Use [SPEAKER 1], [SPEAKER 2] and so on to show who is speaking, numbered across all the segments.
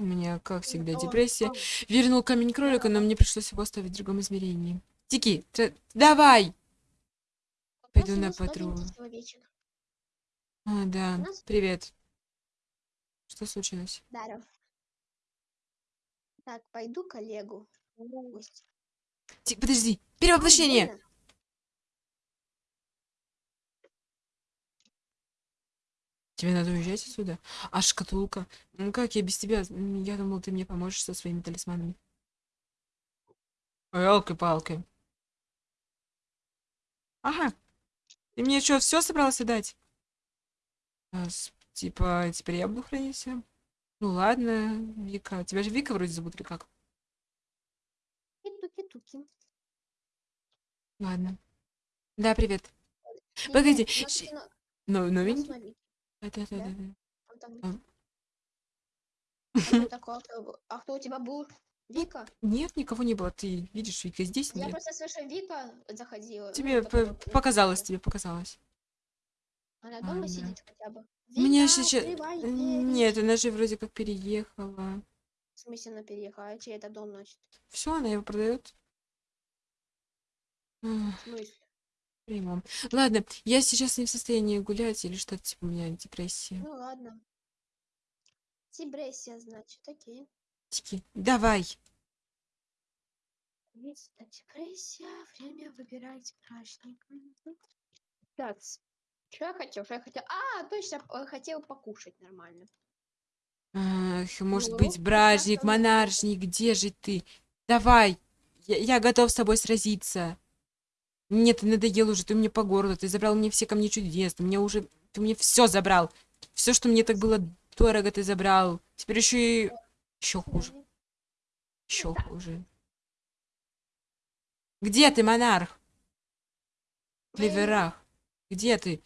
[SPEAKER 1] У меня, как всегда, депрессия. Вернул камень кролика, но мне пришлось его оставить в другом измерении. Тики, давай! Пойду на патруль. А, да, привет. Что случилось?
[SPEAKER 2] Даров. Так, пойду коллегу.
[SPEAKER 1] Тик, подожди, перевоплощение! Тебе надо уезжать отсюда? А шкатулка? Ну как я без тебя? Я думал, ты мне поможешь со своими талисманами. Елки-палки. Ага. Ты мне что, все собрался дать? А, типа, теперь я буду хранить все? Ну ладно, Вика. Тебя же Вика вроде зовут или как?
[SPEAKER 2] Туки-туки.
[SPEAKER 1] Ладно. Да, привет. Погоди, Ну,
[SPEAKER 2] у
[SPEAKER 1] новенький. Да-да-да-да.
[SPEAKER 2] Он там-
[SPEAKER 1] А.
[SPEAKER 2] А кто такой? А? А у тебя был? Вика?
[SPEAKER 1] Нет, никого не было. Ты видишь, Вика здесь?
[SPEAKER 2] Я
[SPEAKER 1] Нет.
[SPEAKER 2] просто слышу, Вика заходила. ну,
[SPEAKER 1] Тебе показалось,
[SPEAKER 2] Вика.
[SPEAKER 1] тебе показалось.
[SPEAKER 2] Она дома
[SPEAKER 1] Ладно.
[SPEAKER 2] сидит хотя бы.
[SPEAKER 1] У меня
[SPEAKER 2] Вика,
[SPEAKER 1] сейчас...
[SPEAKER 2] двери.
[SPEAKER 1] Нет, она же вроде как переехала.
[SPEAKER 2] В смысле она переехала? А чей это дом носит?
[SPEAKER 1] Все, она его продает.
[SPEAKER 2] В смысле?
[SPEAKER 1] Прямо. Ладно, я сейчас не в состоянии гулять или что-то типа у меня депрессия.
[SPEAKER 2] Ну ладно. Депрессия, значит, окей.
[SPEAKER 1] Тики, давай.
[SPEAKER 2] Есть депрессия, время выбирать праздник. Так, что я хотел? Что я хотел? А, точно, хотел покушать нормально.
[SPEAKER 1] Ах, может
[SPEAKER 2] Ну,
[SPEAKER 1] быть, бражник, монаршник, где же ты? Давай. Я, я готов с тобой сразиться. Мне ты надоел уже, ты мне по городу, ты забрал мне все камни чудес, ты мне уже, ты мне все забрал. Все, что мне так было дорого, ты забрал. Теперь еще и еще хуже, еще хуже. Где ты, монарх? В Клеверах. Где ты?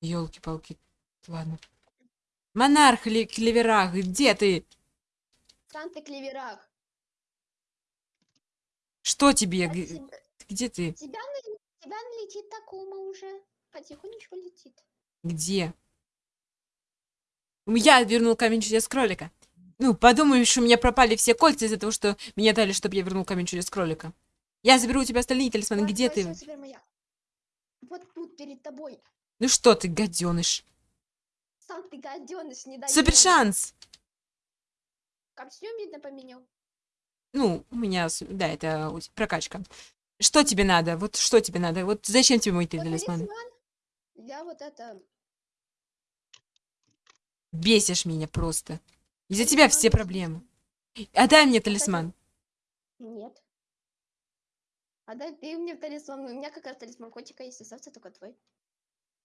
[SPEAKER 1] Елки-палки. Ладно. Монарх или Клеверах, где ты?
[SPEAKER 2] В Санта-Клеверах.
[SPEAKER 1] Что тебе?
[SPEAKER 2] А тебя,
[SPEAKER 1] Где ты?
[SPEAKER 2] тебя, тебя налетит Такума уже. Потихонечку летит.
[SPEAKER 1] Где? Я вернул камень чудес кролика. Ну, подумаешь, у меня пропали все кольца из-за того, что меня дали, чтобы я вернул камень чудес кролика. Я заберу у тебя остальные талисманы.
[SPEAKER 2] Вот
[SPEAKER 1] Где ты?
[SPEAKER 2] Вот тут перед тобой.
[SPEAKER 1] Ну что ты, гаденыш?
[SPEAKER 2] Сам ты гаденыш, не дай
[SPEAKER 1] Супер шанс!
[SPEAKER 2] Костюм, видно, поменял.
[SPEAKER 1] Ну, у меня, да, это прокачка. Что тебе надо? Вот что тебе надо? Вот зачем тебе мой талисман?
[SPEAKER 2] Я вот это...
[SPEAKER 1] Бесишь меня просто. Из-за тебя все проблемы. Отдай мне талисман.
[SPEAKER 2] Нет. А дай ты мне талисман. У меня как раз талисман котика есть, остался только твой.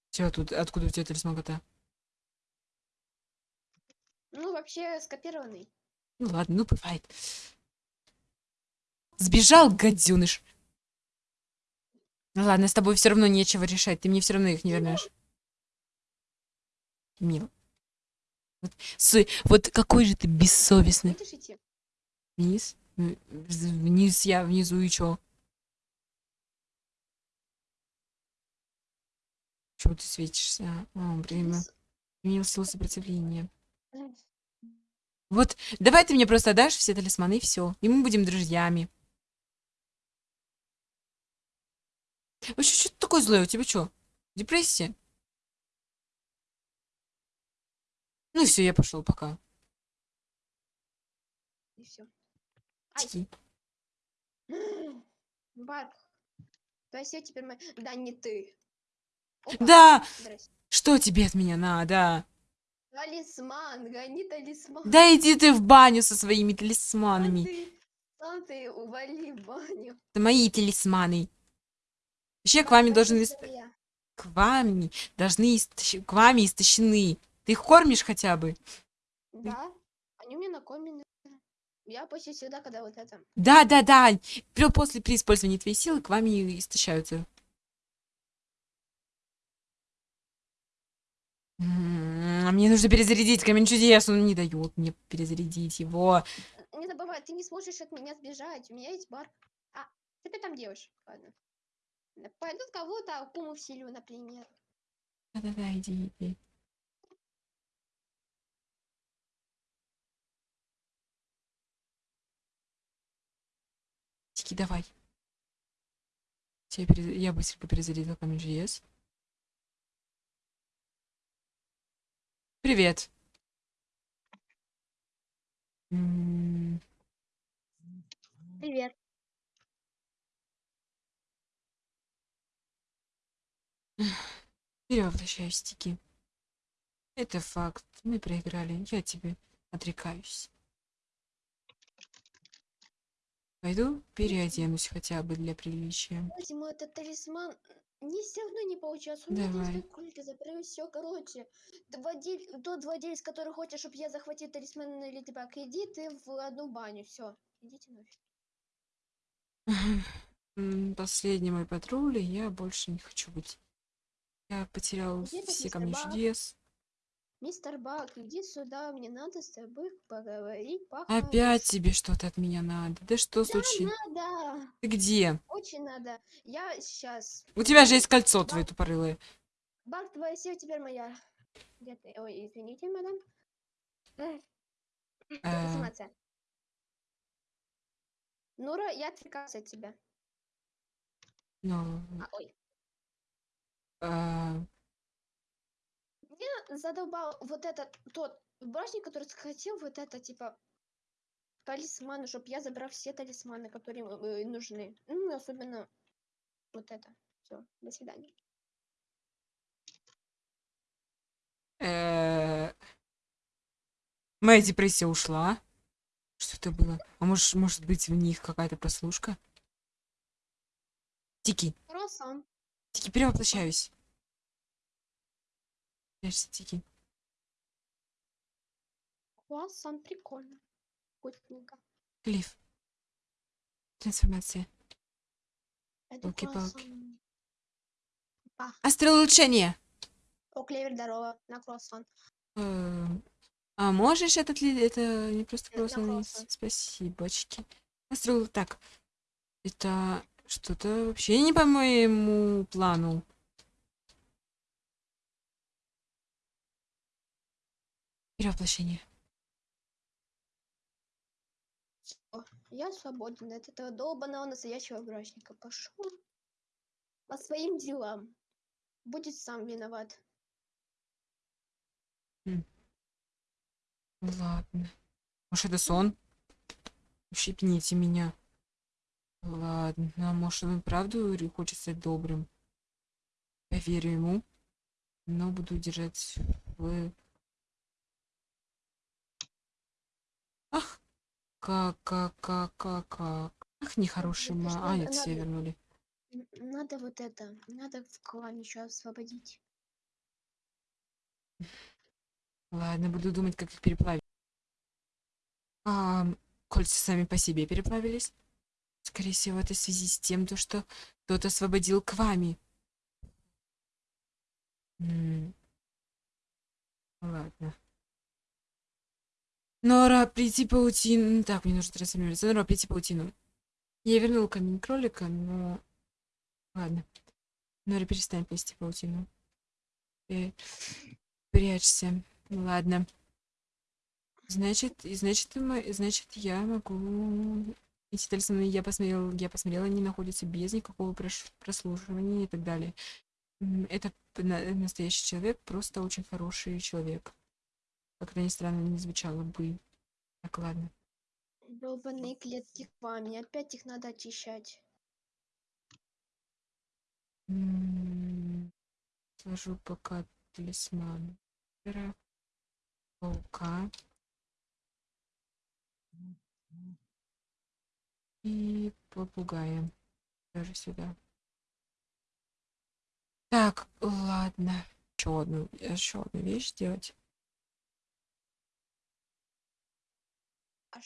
[SPEAKER 1] Все, тут откуда у тебя талисман кота?
[SPEAKER 2] Ну, вообще, скопированный.
[SPEAKER 1] Ну ладно, ну бывает. Сбежал, гаденыш. Ну ладно, с тобой все равно нечего решать. Ты мне все равно их не вернешь. Мило. Вот, с- вот какой же ты бессовестный. Вниз? Ну, Вниз я, внизу и чё? Чего ты светишься? О, время.
[SPEAKER 2] Вниз.
[SPEAKER 1] Применил силу сопротивления.
[SPEAKER 2] М,
[SPEAKER 1] Вот, давай ты мне просто дашь все талисманы и все. И мы будем друзьями. Вообще, что ты такое злое? У тебя что? Депрессия? Ну все, я пошел пока.
[SPEAKER 2] И все. Ай. Барк. То есть я теперь... мо- Да, не ты. Опа,
[SPEAKER 1] Да!
[SPEAKER 2] здрасте.
[SPEAKER 1] Что тебе от меня надо?
[SPEAKER 2] Талисман, гони талисман.
[SPEAKER 1] Да иди ты в баню со своими
[SPEAKER 2] Сам
[SPEAKER 1] талисманами.
[SPEAKER 2] ты, сам ты ували в баню.
[SPEAKER 1] Это мои талисманы. Вообще к вами должны... ист-. К вами должны... истощ- К вами истощены. Ты их кормишь хотя бы?
[SPEAKER 2] Да, они у меня накормлены. Я почти всегда, когда вот это...
[SPEAKER 1] Да, да, да. Прё- После при использовании твоей силы к вами истощаются. М, Мне нужно перезарядить камень чудес. Он не дает мне перезарядить его.
[SPEAKER 2] Не забывай, ты не сможешь от меня сбежать. У меня есть бар. А, что ты там делаешь? Ладно. Пойдут кого-то акуму вселю, например.
[SPEAKER 1] Да-да-да, иди, иди. Тики, давай. Я, перез... я быстренько перезарядил Камень.js. Привет.
[SPEAKER 2] Привет.
[SPEAKER 1] Перевоплощаю стики. Это факт. Мы проиграли. Я тебе отрекаюсь. Пойду переоденусь хотя бы для приличия.
[SPEAKER 2] Давайте мой этот талисман не все равно не получается. У меня
[SPEAKER 1] Давай.
[SPEAKER 2] кролика забрали все, короче. Владель... Тот владелец, который хочет, чтобы я захватил талисман или тебя иди ты в одну баню. Все. Идите нафиг.
[SPEAKER 1] Последний мой патруль, и я больше не хочу быть. Я потерял
[SPEAKER 2] Где
[SPEAKER 1] все
[SPEAKER 2] мистер
[SPEAKER 1] камни
[SPEAKER 2] Баг?
[SPEAKER 1] чудес.
[SPEAKER 2] Мистер Бак, иди сюда, мне надо с тобой поговорить по
[SPEAKER 1] Опять тебе что-то от меня надо. Да что случилось?
[SPEAKER 2] Надо,
[SPEAKER 1] Ты где?
[SPEAKER 2] очень надо. Я сейчас.
[SPEAKER 1] У тебя же есть кольцо твое тупорылое.
[SPEAKER 2] Бак, твоя сила теперь моя. Где ты? Ой, извините, мадам. Эх,
[SPEAKER 1] Э,
[SPEAKER 2] Информация. Нура, я отвлекался от тебя.
[SPEAKER 1] Ну,
[SPEAKER 2] А, ой.
[SPEAKER 1] Э,
[SPEAKER 2] Меня задолбал вот этот тот башник, который хотел вот это типа талисманы, чтобы я забрал все талисманы, которые э, нужны. Ну, особенно вот это. Все, до свидания.
[SPEAKER 1] э, Моя депрессия ушла. Что это было? А может, может быть в них какая-то прослушка? Тики,
[SPEAKER 2] Круассан.
[SPEAKER 1] Тики, перевоплощаюсь. Прячься, Тики.
[SPEAKER 2] Круассан, прикольно. Вкусненько.
[SPEAKER 1] Клифф. Трансформация. Ёлки-палки.
[SPEAKER 2] круассан.
[SPEAKER 1] Астролучение.
[SPEAKER 2] О, клевер, здорово. На круассан.
[SPEAKER 1] Э, А можешь этот ли это не просто
[SPEAKER 2] Э, на
[SPEAKER 1] просто
[SPEAKER 2] круассан.
[SPEAKER 1] спасибочки. Астрол так. Это что-то вообще не по моему плану. Перевоплощение.
[SPEAKER 2] Я свободен от этого долбанного настоящего брачника. Пошел по своим делам. Будет сам виноват.
[SPEAKER 1] Ладно. Может, это сон? Ущипните меня. Ладно, может, он и правду хочет стать добрым. Поверю ему, но буду держать в... Ах, как, как, как, как, как. Ах, нехороший ма... А,
[SPEAKER 2] надо-
[SPEAKER 1] нет, все вернули.
[SPEAKER 2] Надо вот это. Надо в клан еще освободить.
[SPEAKER 1] Ладно, буду думать, как их переплавить. А, кольца сами по себе переплавились. Скорее всего, это в связи с тем, то, что кто-то освободил к вами. М. Ладно. Нора, плети паутину. Так, мне нужно трансформироваться. Нора, плети паутину. Я вернул камень кролика, но... Ладно. Нора, перестань плести паутину. Э, Прячься. Ладно. Значит, значит, значит, я могу... Эти талисманы, я посмотрел, я посмотрела, они находятся без никакого прослушивания и так далее. Это настоящий человек, просто очень хороший человек. Как это ни странно не звучало бы. Так, ладно.
[SPEAKER 2] Долбаные клетки к вами. Опять их надо очищать.
[SPEAKER 1] Сложу пока талисман. Паука. И попугая. Даже сюда. Так, ладно. Еще одну, еще одну вещь сделать.
[SPEAKER 2] А